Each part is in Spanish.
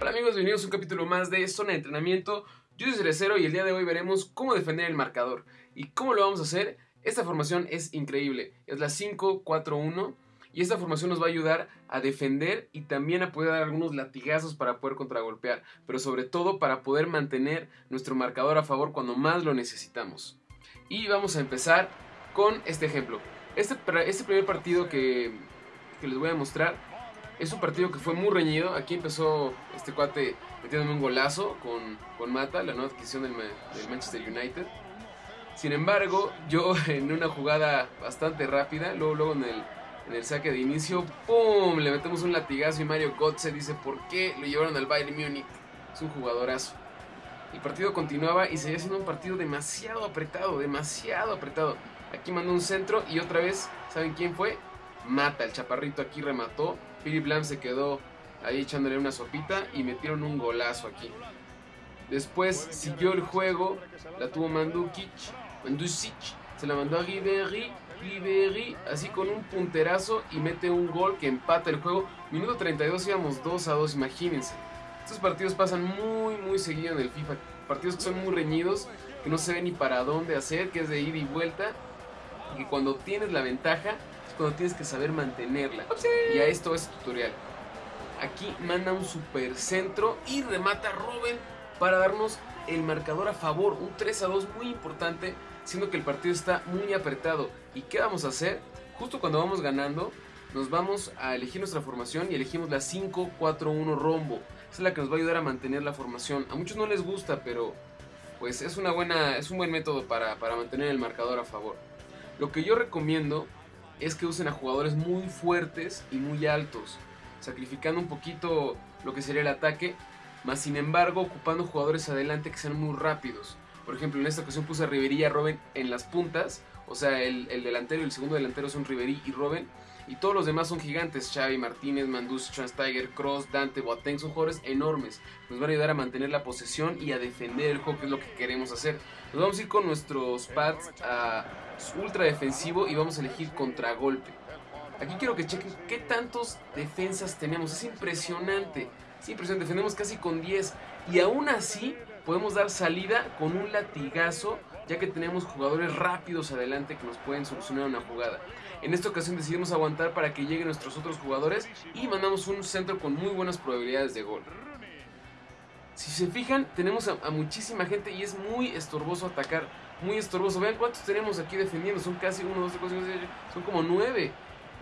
Hola amigos, bienvenidos a un capítulo más de Zona de Entrenamiento. Yo soy Cerecero y el día de hoy veremos cómo defender el marcador. ¿Y cómo lo vamos a hacer? Esta formación es increíble. Es la 5-4-1 y esta formación nos va a ayudar a defender y también a poder dar algunos latigazos para poder contragolpear, pero sobre todo para poder mantener nuestro marcador a favor cuando más lo necesitamos. Y vamos a empezar con este ejemplo. Este, este primer partido que, que les voy a mostrar es un partido que fue muy reñido. Aquí empezó este cuate metiéndome un golazo con, con Mata, la nueva adquisición del, Manchester United. Sin embargo, yo en una jugada bastante rápida, luego, luego en, el, en el saque de inicio, ¡pum! Le metemos un latigazo y Mario Götze dice, ¿por qué lo llevaron al Bayern Múnich? Es un jugadorazo. El partido continuaba y seguía siendo un partido demasiado apretado, demasiado apretado. Aquí mandó un centro y otra vez, ¿saben quién fue? Mata, el chaparrito aquí remató. Philip Lam se quedó ahí echándole una sopita y metieron un golazo aquí. Después siguió el juego, la tuvo Mandukic, Mandusic, se la mandó a Ribéry, Ribéry así con un punterazo y mete un gol que empata el juego. Minuto 32 íbamos 2 a 2, imagínense. Estos partidos pasan muy muy seguido en el FIFA, partidos que son muy reñidos, que no se ve ni para dónde hacer, que es de ida y vuelta, y que cuando tienes la ventaja cuando tienes que saber mantenerla. Y a esto es tutorial. Aquí manda un super centro y remata Robin para darnos el marcador a favor. Un 3 a 2 muy importante, siendo que el partido está muy apretado. ¿Y qué vamos a hacer? Justo cuando vamos ganando, nos vamos a elegir nuestra formación y elegimos la 5-4-1 rombo. Esa es la que nos va a ayudar a mantener la formación. A muchos no les gusta, pero pues es, una buena, es un buen método para, para mantener el marcador a favor. Lo que yo recomiendo es que usen a jugadores muy fuertes y muy altos sacrificando un poquito lo que sería el ataque, más sin embargo ocupando jugadores adelante que sean muy rápidos. Por ejemplo, en esta ocasión puse a Riverí y a Robin en las puntas, o sea, el, delantero y el segundo delantero son Riverí y Robin, y todos los demás son gigantes, Xavi, Martínez, Mandus, Transtiger, Cross, Dante, Boateng, son jugadores enormes. Nos van a ayudar a mantener la posesión y a defender el juego, que es lo que queremos hacer. Nos vamos a ir con nuestros pads a ultra defensivo y vamos a elegir contragolpe. Aquí quiero que chequen qué tantos defensas tenemos. Es impresionante. Es impresionante. Defendemos casi con 10. Y aún así podemos dar salida con un latigazo. Ya que tenemos jugadores rápidos adelante que nos pueden solucionar una jugada. En esta ocasión decidimos aguantar para que lleguen nuestros otros jugadores. Y mandamos un centro con muy buenas probabilidades de gol. Si se fijan, tenemos a, muchísima gente y es muy estorboso atacar. Muy estorboso. Vean cuántos tenemos aquí defendiendo. Son casi 1, 2, 3, 4, 5, 6, son como 9.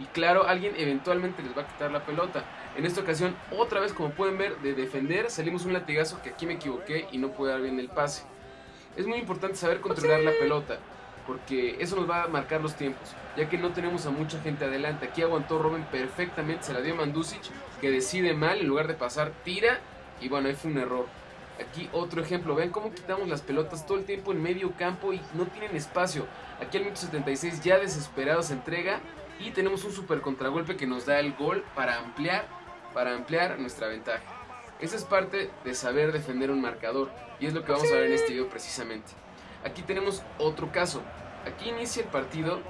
Y claro, alguien eventualmente les va a quitar la pelota. En esta ocasión, otra vez como pueden ver, de defender salimos un latigazo que aquí me equivoqué y no pude dar bien el pase. Es muy importante saber controlar la pelota, porque eso nos va a marcar los tiempos, ya que no tenemos a mucha gente adelante. Aquí aguantó Robin perfectamente, se la dio Mandusic, que decide mal, en lugar de pasar, tira, y bueno, ahí fue un error. Aquí otro ejemplo, vean cómo quitamos las pelotas todo el tiempo en medio campo y no tienen espacio. Aquí al minuto 76 ya desesperado se entrega y tenemos un super contragolpe que nos da el gol para ampliar, para ampliar nuestra ventaja. Esa es parte de saber defender un marcador y es lo que vamos a ver en este video precisamente. Aquí tenemos otro caso. Aquí inicia el partido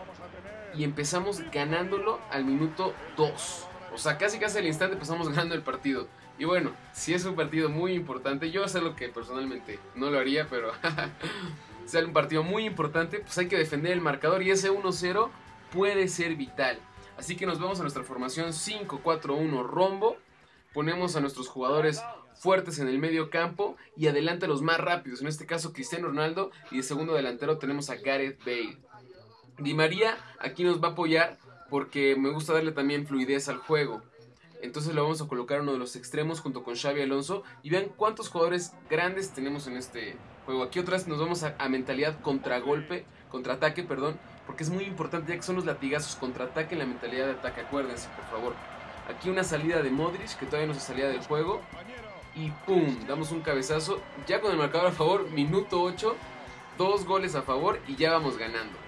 y empezamos ganándolo al minuto 2. O sea, casi casi al instante empezamos ganando el partido. Y bueno, si es un partido muy importante, yo sé lo que personalmente no lo haría, pero si es un partido muy importante, pues hay que defender el marcador y ese 1-0 puede ser vital. Así que nos vamos a nuestra formación 5-4-1 rombo. Ponemos a nuestros jugadores fuertes en el medio campo y adelante los más rápidos. En este caso Cristiano Ronaldo y de segundo delantero tenemos a Gareth Bale. Di María aquí nos va a apoyar porque me gusta darle también fluidez al juego. Entonces lo vamos a colocar uno de los extremos junto con Xavi Alonso y vean cuántos jugadores grandes tenemos en este juego. Aquí otra vez nos vamos a, a mentalidad contragolpe, contraataque, perdón, porque es muy importante ya que son los latigazos contraataque en la mentalidad de ataque, acuérdense, por favor. Aquí una salida de Modric, que todavía no se salía del juego. Y ¡pum! Damos un cabezazo. Ya con el marcador a favor, minuto 8. Dos goles a favor y ya vamos ganando.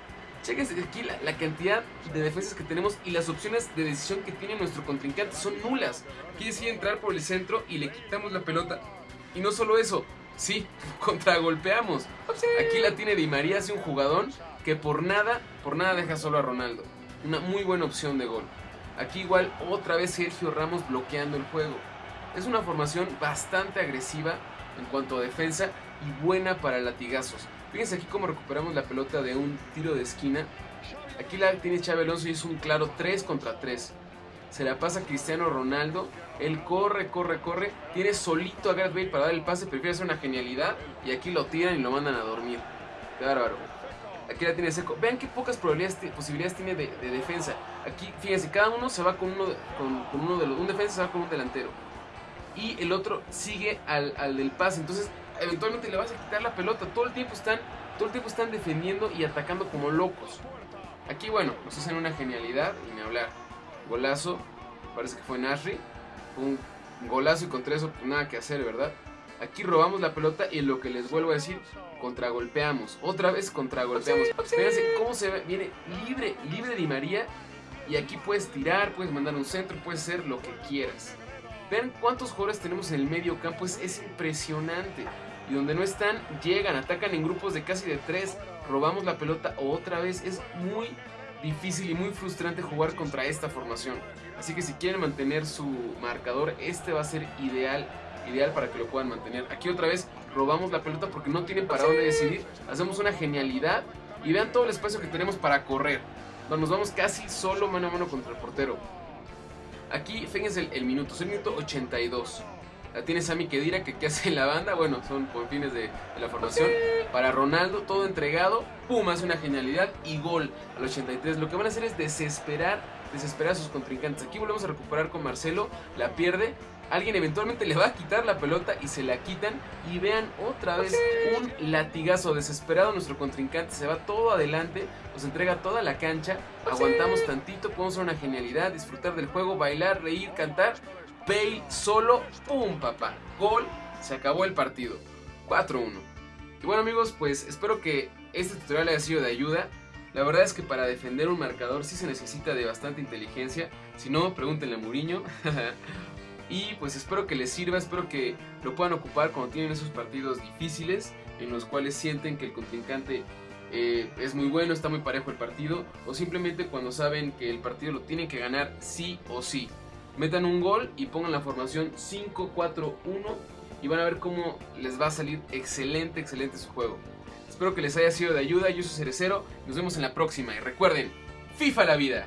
Chequense aquí la, cantidad de defensas que tenemos y las opciones de decisión que tiene nuestro contrincante son nulas. Quiere decir entrar por el centro y le quitamos la pelota. Y no solo eso, sí, contragolpeamos. Aquí la tiene Di María, hace un jugadón que por nada, por nada deja solo a Ronaldo. Una muy buena opción de gol. Aquí igual otra vez Sergio Ramos bloqueando el juego. Es una formación bastante agresiva en cuanto a defensa y buena para latigazos. Fíjense aquí cómo recuperamos la pelota de un tiro de esquina. Aquí la tiene Chávez Alonso y es un claro 3 contra 3. Se la pasa a Cristiano Ronaldo. Él corre, corre, corre. Tiene solito a Gareth Bale para dar el pase. Prefiere hacer una genialidad. Y aquí lo tiran y lo mandan a dormir. Qué bárbaro. Aquí la tiene seco. Vean qué pocas probabilidades, posibilidades tiene de, defensa. Aquí, fíjense, cada uno se va con uno, con, uno de los. Un defensa se va con un delantero. Y el otro sigue al, al del pase. Entonces, eventualmente le vas a quitar la pelota. Todo el tiempo están, todo el tiempo están defendiendo y atacando como locos. Aquí, bueno, nos hacen una genialidad y me hablar. Golazo, parece que fue Nashri. Un golazo y contra eso pues, nada que hacer, ¿verdad? Aquí robamos la pelota y lo que les vuelvo a decir, contragolpeamos. Otra vez contragolpeamos. Fíjense cómo se ve. Viene libre, libre Di María. Y aquí puedes tirar, puedes mandar un centro, puedes hacer lo que quieras. Vean cuántos jugadores tenemos en el medio campo. Es, es impresionante. Y donde no están, llegan, atacan en grupos de casi de tres. Robamos la pelota otra vez. Es muy difícil y muy frustrante jugar contra esta formación. Así que si quieren mantener su marcador, este va a ser ideal ideal para que lo puedan mantener. Aquí otra vez robamos la pelota porque no tienen para dónde decidir. Hacemos una genialidad y vean todo el espacio que tenemos para correr. Nos vamos casi solo mano a mano contra el portero. Aquí, fíjense el, minuto, es el minuto 82. La tiene Sammy Kedira que, que hace la banda. Bueno, son por fines de, la formación. Para Ronaldo, todo entregado. Pum, hace una genialidad y gol al 83. Lo que van a hacer es desesperar, desesperar a sus contrincantes. Aquí volvemos a recuperar con Marcelo. La pierde alguien eventualmente le va a quitar la pelota y se la quitan. Y vean otra vez un latigazo desesperado. Nuestro contrincante se va todo adelante, nos entrega toda la cancha. Aguantamos tantito, podemos hacer una genialidad, disfrutar del juego, bailar, reír, cantar. Bale solo, ¡pum, papá! Gol, se acabó el partido. 4-1. Y bueno amigos, pues espero que este tutorial haya sido de ayuda. La verdad es que para defender un marcador sí se necesita de bastante inteligencia. Si no, pregúntenle a Muriño. Y pues espero que les sirva, espero que lo puedan ocupar cuando tienen esos partidos difíciles en los cuales sienten que el contrincante eh, es muy bueno, está muy parejo el partido, o simplemente cuando saben que el partido lo tienen que ganar sí o sí. Metan un gol y pongan la formación 5-4-1 y van a ver cómo les va a salir excelente, excelente su juego. Espero que les haya sido de ayuda, yo soy Cerecero, nos vemos en la próxima y recuerden, FIFA la vida.